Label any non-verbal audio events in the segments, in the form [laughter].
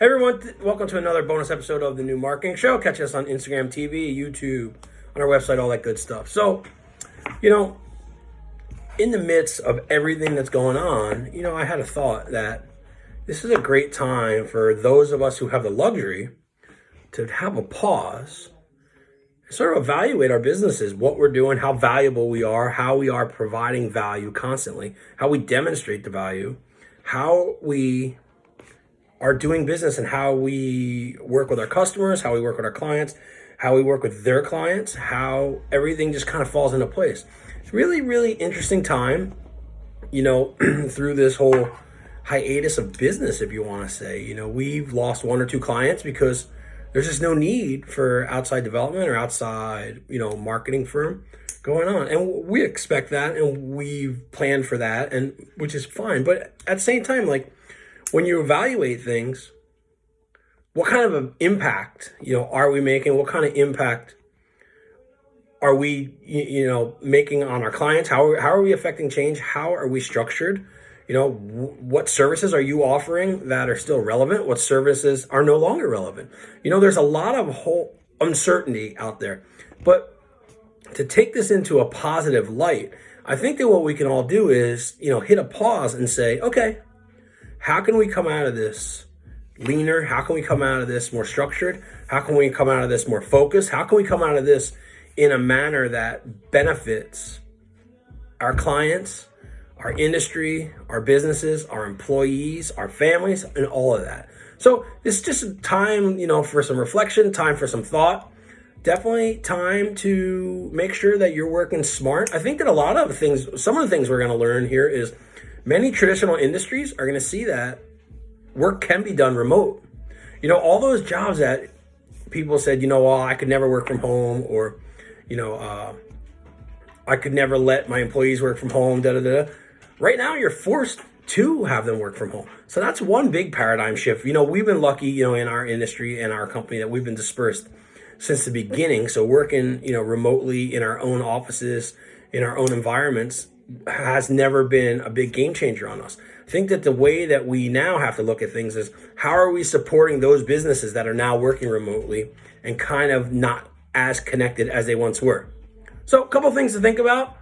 Hey everyone, welcome to another bonus episode of the New Marketing Show. Catch us on Instagram TV, YouTube, on our website, all that good stuff. So, you know, in the midst of everything that's going on, you know, I had a thought that this is a great time for those of us who have the luxury to have a pause, and sort of evaluate our businesses, what we're doing, how valuable we are, how we are providing value constantly, how we demonstrate the value, how we are doing business and how we work with our customers, how we work with our clients, how we work with their clients, how everything just kind of falls into place. It's really, really interesting time, you know, [clears throat] through this whole hiatus of business, if you want to say. You know, we've lost one or two clients because there's just no need for outside development or outside, you know, marketing firm going on. And we expect that and we've planned for that and which is fine. But at the same time, like when you evaluate things, what kind of impact, you know, are we making? What kind of impact are we, you know, making on our clients? How are, how are we affecting change? How are we structured? You know, what services are you offering that are still relevant? What services are no longer relevant? You know, there's a lot of whole uncertainty out there. But to take this into a positive light, I think that what we can all do is, you know, hit a pause and say, okay, how can we come out of this leaner? How can we come out of this more structured? How can we come out of this more focused? How can we come out of this in a manner that benefits our clients, our industry, our businesses, our employees, our families, and all of that. So it's just time, you know, for some reflection, time for some thought. Definitely time to make sure that you're working smart. I think that a lot of things, some of the things we're going to learn here is Many traditional industries are going to see that work can be done remote. You know, all those jobs that people said, you know, well, I could never work from home or, you know, uh, I could never let my employees work from home, da da da. Right now, you're forced to have them work from home. So that's one big paradigm shift. You know, we've been lucky, you know, in our industry and our company that we've been dispersed since the beginning. So working, you know, remotely in our own offices, in our own environments, has never been a big game changer on us. I think that the way that we now have to look at things is how are we supporting those businesses that are now working remotely and kind of not as connected as they once were. So a couple things to think about.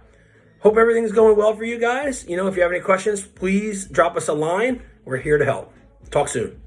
Hope everything's going well for you guys. You know, if you have any questions, please drop us a line. We're here to help. Talk soon.